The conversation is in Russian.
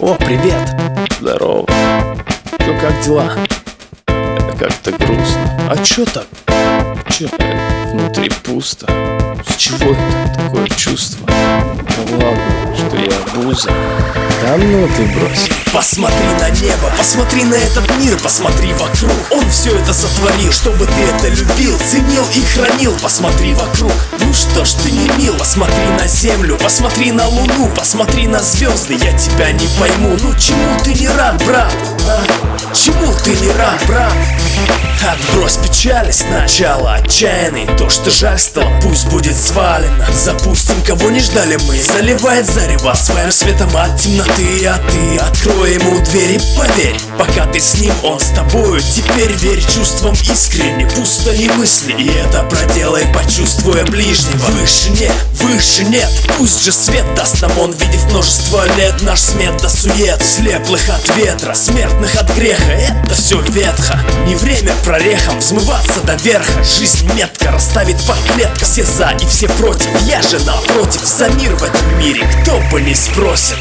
О, привет! Здорово. Ну как дела? Как-то грустно. А чё так? Че? Внутри пусто. С чего это? Такое чувство. Ну ладно, что я буза. Да ну ты брось. Посмотри на небо, посмотри на этот мир, посмотри вокруг Он все это сотворил, чтобы ты это любил, ценил и хранил Посмотри вокруг, ну что ж ты не мил Посмотри на землю, посмотри на луну, посмотри на звезды Я тебя не пойму, ну чему ты не рад, брат? А? Чему ты не рад, брат? Отбрось печали сначала отчаянный. То, что жаль стало, пусть будет свалено. Запустим, кого не ждали мы. Заливает зарево своим светом от темноты. А ты открой ему двери, поверь Пока ты с ним, он с тобою. Теперь верь чувствам искренне Пусто и мысли, и это проделай Почувствуя ближнего. Выше нет, выше нет. Пусть же свет даст нам он Видев множество лет. Наш смет до сует Слеплых от ветра, смертных от греха. Это все ветхо, не время прорехом Взмываться до верха, жизнь метко Расставит по клеткам все за и все против. Я же напротив, за мир в этом мире Кто бы не спросит